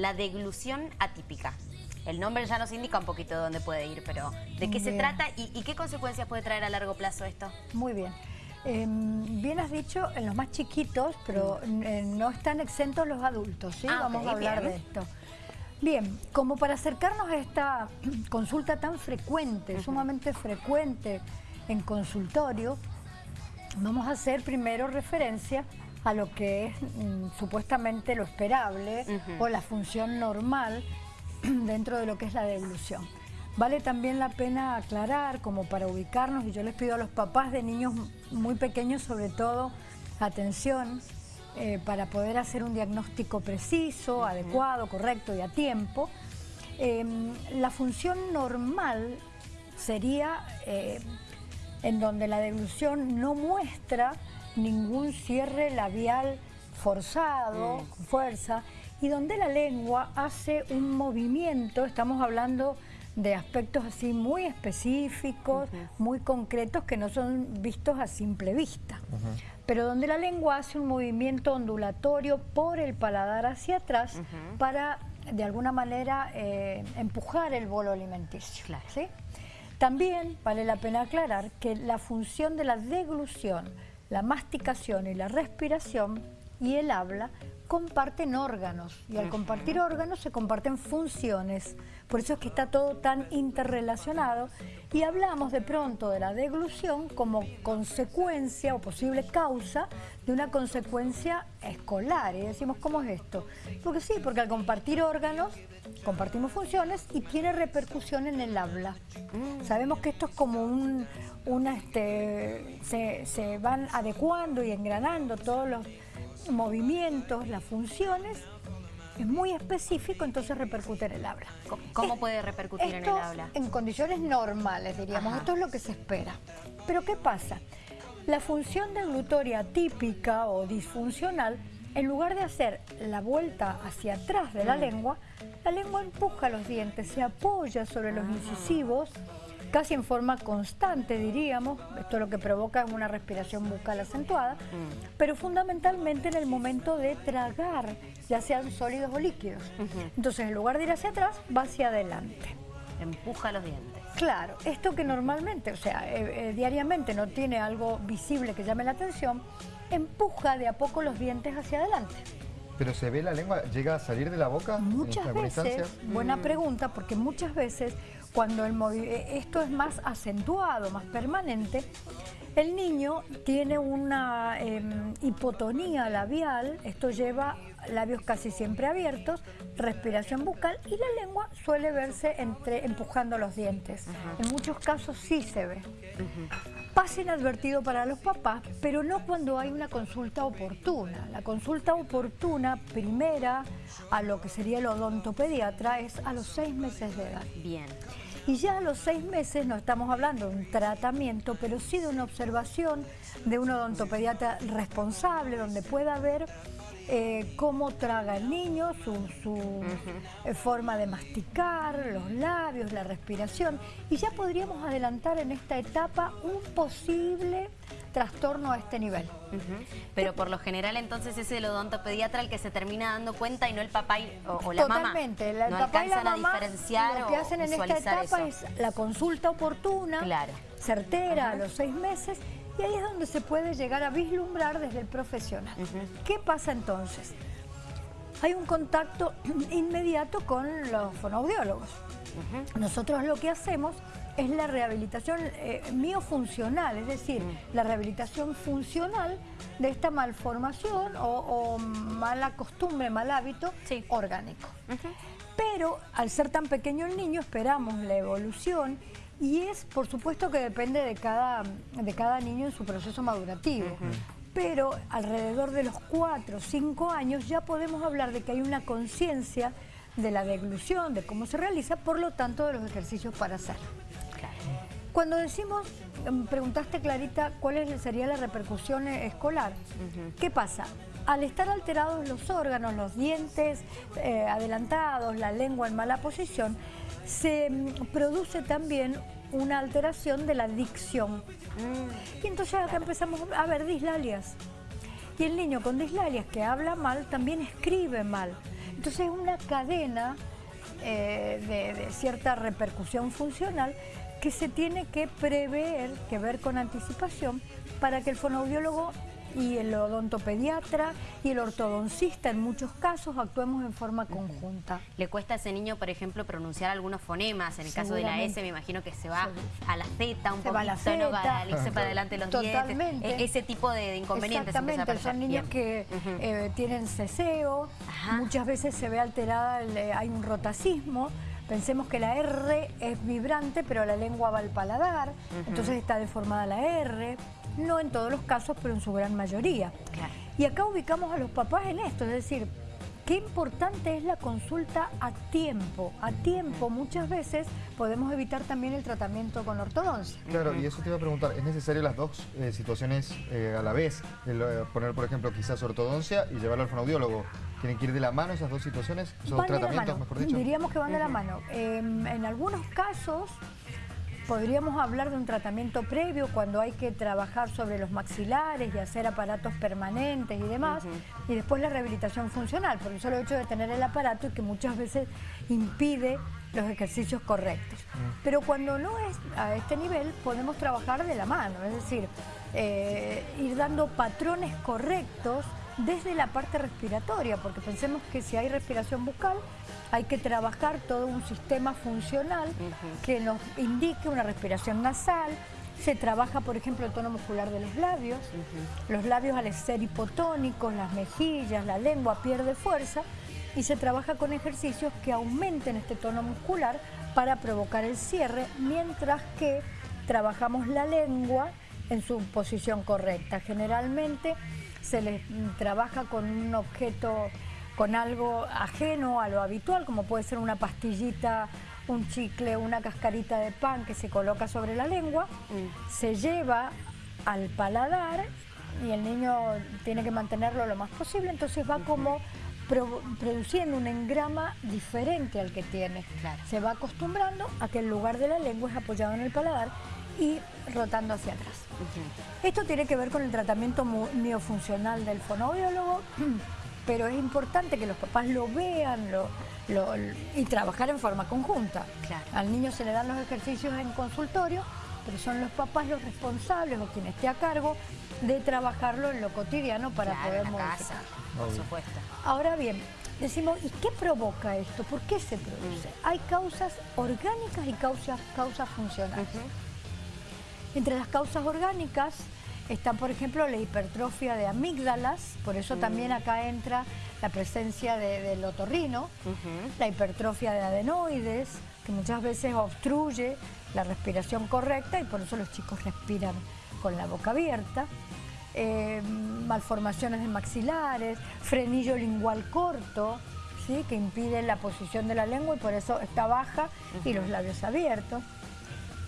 la deglución atípica. El nombre ya nos indica un poquito de dónde puede ir, pero ¿de qué se trata y, qué consecuencias puede traer a largo plazo esto? Muy bien. Em, bien has dicho, en los más chiquitos, pero mm. eh, no están exentos los adultos, ¿sí? Ah, Vamos a hablar de esto. Bien, como para acercarnos a esta consulta tan frecuente, sumamente frecuente en consultorio, vamos a hacer primero referencia a lo que es mm, supuestamente lo esperable o la función normal dentro de lo que es la devolución. Vale también la pena aclarar, como para ubicarnos, y yo les pido a los papás de niños muy pequeños, sobre todo, atención, eh, para poder hacer un diagnóstico preciso, adecuado, correcto y a tiempo. Em, la función normal sería eh, en donde la devolución no muestra ningún cierre labial forzado, mm. con fuerza, y donde la lengua hace un movimiento, estamos hablando de aspectos así muy específicos, muy concretos que no son vistos a simple vista. Pero donde la lengua hace un movimiento ondulatorio por el paladar hacia atrás para de alguna manera eh, empujar el bolo alimenticio. También vale la pena aclarar que la función de la deglución, la masticación y la respiración y el habla comparten órganos y al compartir órganos se comparten funciones. Por eso es que está todo tan interrelacionado y hablamos de pronto de la deglución como consecuencia o posible causa de una consecuencia escolar. Y decimos, ¿cómo es esto? Porque sí, porque al compartir órganos compartimos funciones y tiene repercusión en el habla. Mm. Sabemos que esto es como un, una, este, se, se van adecuando y engranando todos los movimientos, las funciones, es muy específico, entonces repercute en el habla. ¿Cómo, puede repercutir en el habla? En condiciones normales, diríamos. Esto es lo que se espera. Pero ¿qué pasa? La función deglutoria típica o disfuncional, en lugar de hacer la vuelta hacia atrás de la mm. lengua, la lengua empuja los dientes, se apoya sobre los ah. incisivos, casi en forma constante, diríamos. Esto lo que provoca una respiración bucal acentuada, mm. pero fundamentalmente en el momento de tragar, ya sean sólidos o líquidos. Entonces, en lugar de ir hacia atrás, va hacia adelante. Empuja los dientes. Claro, esto que normalmente, o sea, eh, eh, diariamente no tiene algo visible que llame la atención, empuja de a poco los dientes hacia adelante. ¿Pero se ve la lengua? ¿Llega a salir de la boca? Muchas veces, buena mm. pregunta, porque muchas veces cuando el eh, esto es más acentuado, más permanente, el niño tiene una em, hipotonía labial, esto lleva labios casi siempre abiertos, respiración bucal y la lengua suele verse entre, empujando los dientes. En muchos casos sí se ve. Pasa inadvertido para los papás, pero no cuando hay una consulta oportuna. La consulta oportuna primera a lo que sería el odontopediatra es a los seis meses de edad. Bien. Y ya a los seis meses no estamos hablando de un tratamiento, pero sí de una observación de un odontopediatra responsable, donde pueda ver eh, cómo traga el niño, su, eh, forma de masticar, los labios, la respiración. Y ya podríamos adelantar en esta etapa un posible trastorno a este nivel. Pero por lo general entonces es el odontopediatra el que se termina dando cuenta y no el papá o, la mamá. Totalmente. no alcanzan a diferenciar Lo que hacen en esta etapa es la consulta oportuna, certera, a los seis meses, y ahí es donde se puede llegar a vislumbrar desde el profesional. ¿Qué pasa entonces? Hay un contacto inmediato con los fonoaudiólogos. Nosotros lo que hacemos es la rehabilitación eh, miofuncional, es decir, la rehabilitación funcional de esta malformación o, mala costumbre, mal hábito orgánico. Pero al ser tan pequeño el niño esperamos la evolución y es por supuesto que depende de cada, de cada niño en su proceso madurativo. Pero alrededor de los 4 o 5 años ya podemos hablar de que hay una conciencia de la deglución, de cómo se realiza, por lo tanto de los ejercicios para hacer. Cuando decimos, em, preguntaste Clarita, ¿cuál sería la repercusión escolar? ¿Qué pasa? Al estar alterados los órganos, los dientes eh, adelantados, la lengua en mala posición, se em, produce también una alteración de la dicción. Mm. Y entonces acá empezamos a ver dislalias. Y el niño con dislalias que habla mal también escribe mal. Entonces es una cadena eh, de, cierta repercusión funcional que se tiene que prever, que ver con anticipación, para que el fonoaudiólogo y el odontopediatra y el ortodoncista en muchos casos actuemos en forma conjunta. ¿Le cuesta a ese niño, por ejemplo, pronunciar algunos fonemas? En el caso de la S me imagino que se va a la Z un poquito, va a la Z, para adelante los Totalmente. dientes. E-, ese tipo de, inconvenientes. Exactamente, son niños que eh, tienen ceseo, muchas veces se ve alterada, hay un rotacismo, Pensemos que la R es vibrante, pero la lengua va al paladar, entonces está deformada la R. No en todos los casos, pero en su gran mayoría. Y acá ubicamos a los papás en esto, es decir, qué importante es la consulta a tiempo. A tiempo muchas veces podemos evitar también el tratamiento con ortodoncia. Claro, y eso te iba a preguntar, ¿es necesario las dos eh, situaciones eh, a la vez? Eh, poner, por ejemplo, quizás ortodoncia y llevarlo al fonoaudiólogo. ¿Tienen que ir de la mano esas dos situaciones? ¿Esos dos tratamientos, mejor dicho? Diríamos que van de la mano. Em, en algunos casos podríamos hablar de un tratamiento previo cuando hay que trabajar sobre los maxilares y hacer aparatos permanentes y demás, y después la rehabilitación funcional, por el solo hecho de tener el aparato y que muchas veces impide los ejercicios correctos. Pero cuando no es a este nivel, podemos trabajar de la mano, es decir, eh, ir dando patrones correctos desde la parte respiratoria, porque pensemos que si hay respiración bucal, hay que trabajar todo un sistema funcional que nos indique una respiración nasal, se trabaja, por ejemplo, el tono muscular de los labios. Los labios al ser hipotónicos, las mejillas, la lengua pierde fuerza y se trabaja con ejercicios que aumenten este tono muscular para provocar el cierre, mientras que trabajamos la lengua en su posición correcta. Generalmente se les trabaja con un objeto, con algo ajeno a lo habitual, como puede ser una pastillita, un chicle, una cascarita de pan que se coloca sobre la lengua, mm. se lleva al paladar y el niño tiene que mantenerlo lo más posible, entonces va como produciendo un engrama diferente al que tiene. Se va acostumbrando a que el lugar de la lengua es apoyado en el paladar y rotando hacia atrás. Esto tiene que ver con el tratamiento miofuncional del fonoaudiólogo, pero es importante que los papás lo vean y trabajar en forma conjunta. Al niño se le dan los ejercicios en consultorio, pero son los papás los responsables o quien esté a cargo de trabajarlo en lo cotidiano para poder modificar. por supuesto. Ahora bien, decimos, ¿y qué provoca esto? ¿Por qué se produce? Mm. Hay causas orgánicas y causas, causas funcionales. Entre las causas orgánicas está, por ejemplo, la hipertrofia de amígdalas, por eso mm. también acá entra la presencia del otorrino, la hipertrofia de adenoides, que muchas veces obstruye la respiración correcta y por eso los chicos respiran con la boca abierta. Eh, malformaciones de maxilares, frenillo lingual corto, ¿sí? que impide la posición de la lengua y por eso está baja y los labios abiertos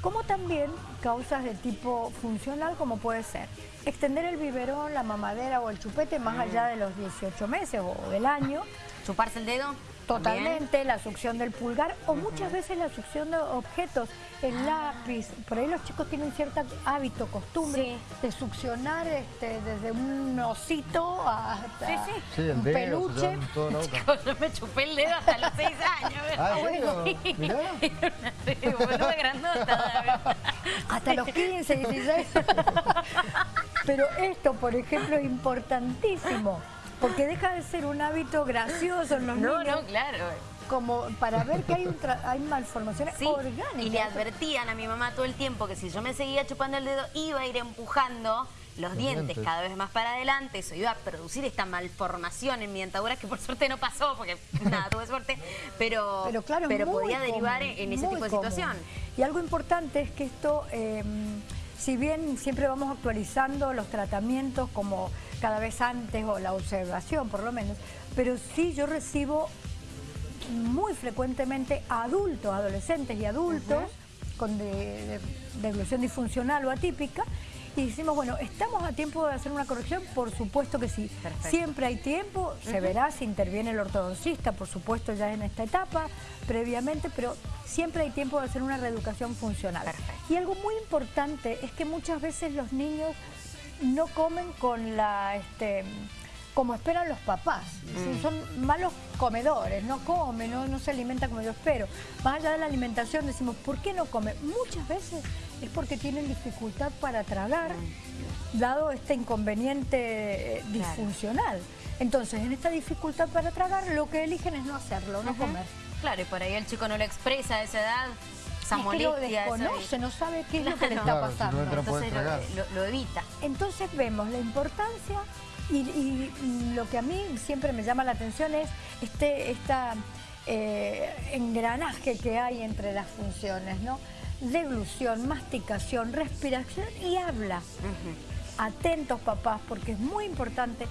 como también causas de tipo funcional como puede ser extender el biberón, la mamadera o el chupete más allá de los 18 meses o del año. ¿Chuparse el dedo? Totalmente, la succión del pulgar o muchas veces la succión de objetos, el ah. lápiz. Por ahí los chicos tienen cierto hábito, costumbre de succionar este, desde un osito hasta sí, un peluche. yo me chupé el dedo hasta los 6 años. Ah, bueno, grandota. Hasta los 15, 16. Pero esto, por ejemplo, es importantísimo. Porque deja de ser un hábito gracioso en los niños. No, no, claro. Como para ver que hay, hay malformaciones orgánicas. Y le advertían a mi mamá todo el tiempo que si yo me seguía chupando el dedo, iba a ir empujando los, dientes, cada vez más para adelante, eso iba a producir esta malformación en mi dentadura, que por suerte no pasó, porque nada, tuve suerte, pero, pero, claro, pero podía derivar en, ese tipo de situación. Y algo importante es que esto... Eh, si bien siempre vamos actualizando los tratamientos como cada vez antes o la observación por lo menos, pero sí yo recibo muy frecuentemente adultos, adolescentes y adultos con deglución disfuncional o atípica y decimos, bueno, ¿estamos a tiempo de hacer una corrección? Por supuesto que sí. Siempre hay tiempo, se verá si interviene el ortodoncista, por supuesto ya en esta etapa, previamente, pero siempre hay tiempo de hacer una reeducación funcional. Y algo muy importante es que muchas veces los niños no comen con la... Este, como esperan los papás. Mm. Son malos comedores, no comen, no, se alimenta como yo espero. Más allá de la alimentación decimos, ¿por qué no come? Muchas veces es porque tienen dificultad para tragar, mm. dado este inconveniente eh, disfuncional. Entonces, en esta dificultad para tragar, lo que eligen es no hacerlo, no comer. Claro, y por ahí el chico no lo expresa a esa edad, esa es que lo desconoce, no sabe qué es lo que le está pasando. Entonces lo, evita. Entonces vemos la importancia y, lo que a mí siempre me llama la atención es este esta, eh, engranaje que hay entre las funciones, ¿no? Deglución, masticación, respiración y habla. Atentos papás, porque es muy importante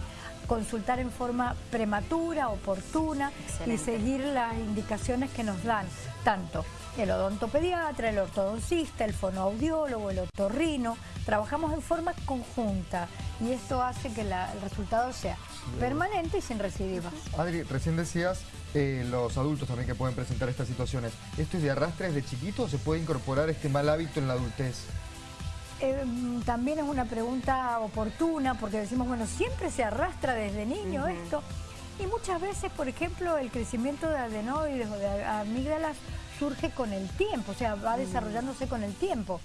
consultar en forma prematura, oportuna y seguir las indicaciones que nos dan, tanto el odontopediatra, el ortodoncista, el fonoaudiólogo, el otorrino, trabajamos en forma conjunta y esto hace que el resultado sea permanente y sin recidivas. Adri, recién decías eh, los adultos también que pueden presentar estas situaciones. ¿Esto es de arrastre desde chiquito o se puede incorporar este mal hábito en la adultez? Eh, también es una pregunta oportuna porque decimos, bueno, siempre se arrastra desde niño esto. Y muchas veces, por ejemplo, el crecimiento de adenoides o de amígdalas surge con el tiempo, o sea, va desarrollándose con el tiempo.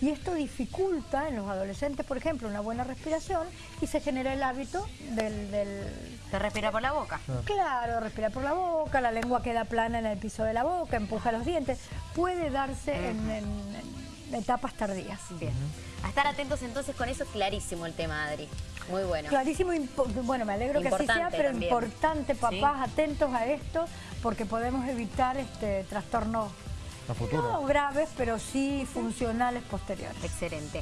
Y esto dificulta en los adolescentes, por ejemplo, una buena respiración y se genera el hábito del... De respirar por la boca. Claro, respirar por la boca, la lengua queda plana en el piso de la boca, empuja los dientes. Puede darse en etapas tardías. Bien. A estar atentos entonces con eso, clarísimo el tema, Adri. Muy bueno. Clarísimo, bueno, me alegro que así sea, pero importante, papás, atentos a esto, porque podemos evitar este trastornos no graves, pero sí funcionales posteriores. Excelente.